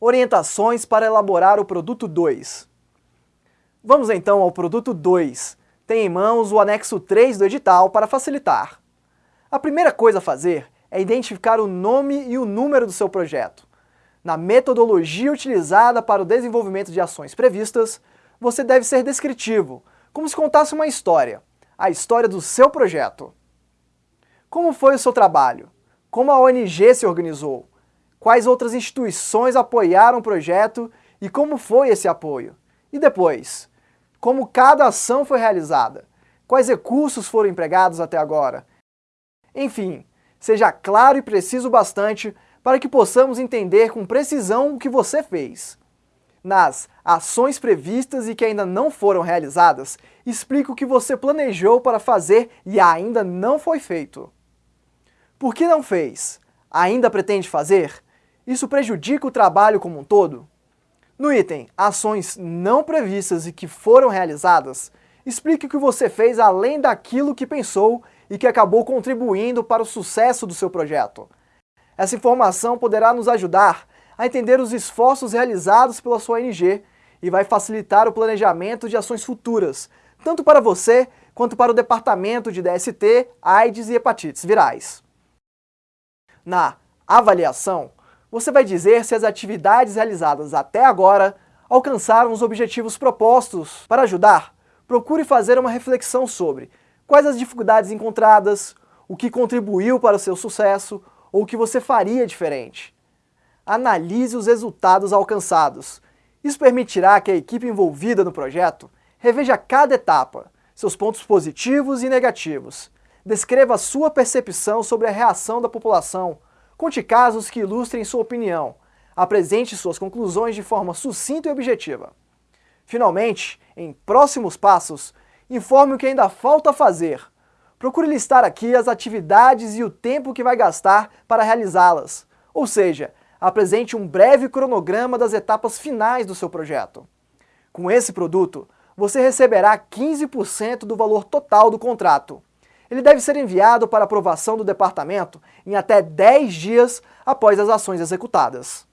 Orientações para elaborar o produto 2. Vamos então ao produto 2. Tem em mãos o anexo 3 do edital para facilitar. A primeira coisa a fazer é identificar o nome e o número do seu projeto. Na metodologia utilizada para o desenvolvimento de ações previstas, você deve ser descritivo, como se contasse uma história, a história do seu projeto. Como foi o seu trabalho? Como a ONG se organizou? Quais outras instituições apoiaram o projeto e como foi esse apoio? E depois, como cada ação foi realizada? Quais recursos foram empregados até agora? Enfim, seja claro e preciso bastante para que possamos entender com precisão o que você fez. Nas ações previstas e que ainda não foram realizadas, explique o que você planejou para fazer e ainda não foi feito. Por que não fez? Ainda pretende fazer? Isso prejudica o trabalho como um todo? No item Ações não previstas e que foram realizadas, explique o que você fez além daquilo que pensou e que acabou contribuindo para o sucesso do seu projeto. Essa informação poderá nos ajudar a entender os esforços realizados pela sua ONG e vai facilitar o planejamento de ações futuras, tanto para você quanto para o departamento de DST, AIDS e hepatites virais. Na avaliação, você vai dizer se as atividades realizadas até agora alcançaram os objetivos propostos. Para ajudar, procure fazer uma reflexão sobre quais as dificuldades encontradas, o que contribuiu para o seu sucesso ou o que você faria diferente. Analise os resultados alcançados. Isso permitirá que a equipe envolvida no projeto reveja cada etapa, seus pontos positivos e negativos. Descreva a sua percepção sobre a reação da população Conte casos que ilustrem sua opinião. Apresente suas conclusões de forma sucinta e objetiva. Finalmente, em próximos passos, informe o que ainda falta fazer. Procure listar aqui as atividades e o tempo que vai gastar para realizá-las. Ou seja, apresente um breve cronograma das etapas finais do seu projeto. Com esse produto, você receberá 15% do valor total do contrato. Ele deve ser enviado para aprovação do departamento em até 10 dias após as ações executadas.